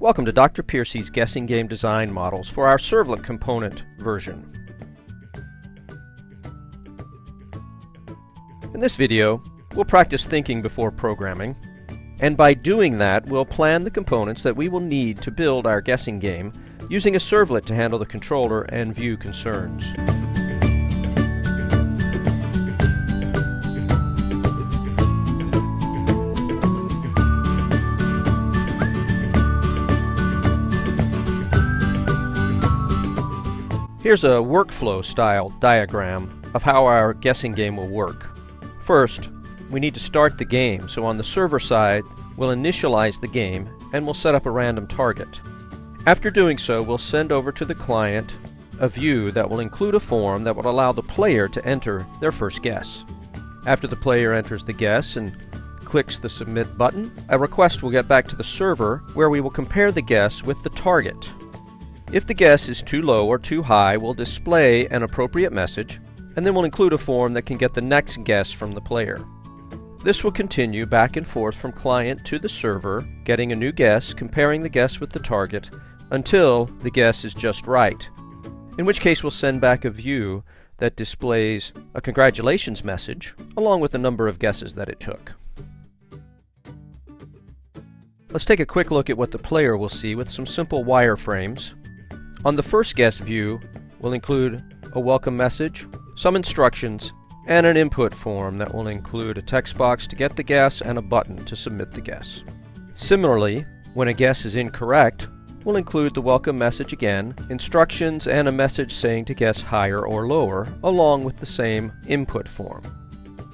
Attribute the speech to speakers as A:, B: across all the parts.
A: Welcome to Dr. Piercy's Guessing Game Design Models for our Servlet component version. In this video, we'll practice thinking before programming, and by doing that, we'll plan the components that we will need to build our guessing game using a servlet to handle the controller and view concerns. Here's a workflow style diagram of how our guessing game will work. First, we need to start the game, so on the server side, we'll initialize the game and we'll set up a random target. After doing so, we'll send over to the client a view that will include a form that will allow the player to enter their first guess. After the player enters the guess and clicks the submit button, a request will get back to the server where we will compare the guess with the target. If the guess is too low or too high, we'll display an appropriate message, and then we'll include a form that can get the next guess from the player. This will continue back and forth from client to the server, getting a new guess, comparing the guess with the target, until the guess is just right, in which case we'll send back a view that displays a congratulations message, along with the number of guesses that it took. Let's take a quick look at what the player will see with some simple wireframes on the first guess view, we'll include a welcome message, some instructions, and an input form that will include a text box to get the guess and a button to submit the guess. Similarly, when a guess is incorrect, we'll include the welcome message again, instructions, and a message saying to guess higher or lower, along with the same input form.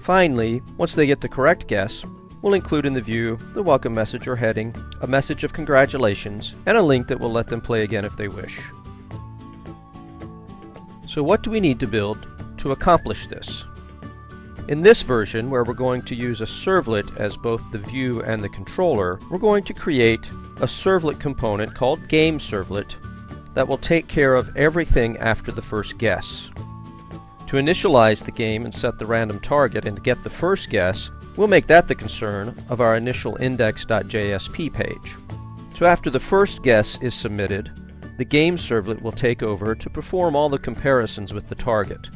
A: Finally, once they get the correct guess, we'll include in the view the welcome message or heading, a message of congratulations, and a link that will let them play again if they wish. So what do we need to build to accomplish this? In this version, where we're going to use a servlet as both the view and the controller, we're going to create a servlet component called GameServlet that will take care of everything after the first guess. To initialize the game and set the random target and get the first guess, we'll make that the concern of our initial index.jsp page. So after the first guess is submitted, the game servlet will take over to perform all the comparisons with the target.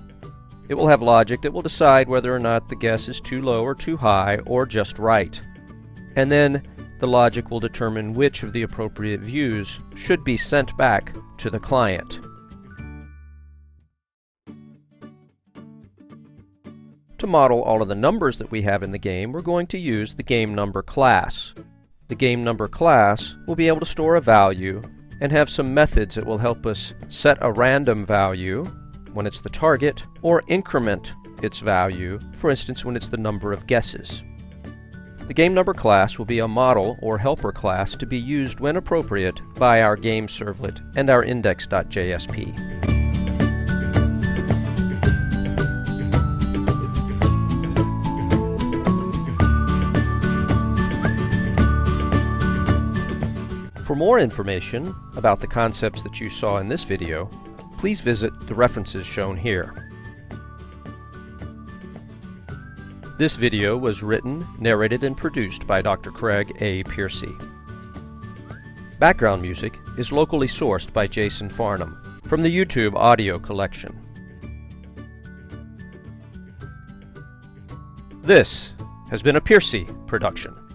A: It will have logic that will decide whether or not the guess is too low or too high or just right. And then the logic will determine which of the appropriate views should be sent back to the client. To model all of the numbers that we have in the game, we're going to use the game number class. The game number class will be able to store a value and have some methods that will help us set a random value when it's the target or increment its value, for instance when it's the number of guesses. The game number class will be a model or helper class to be used when appropriate by our game servlet and our index.jsp. For more information about the concepts that you saw in this video, please visit the references shown here. This video was written, narrated, and produced by Dr. Craig A. Piercy. Background music is locally sourced by Jason Farnham from the YouTube audio collection. This has been a Piercy production.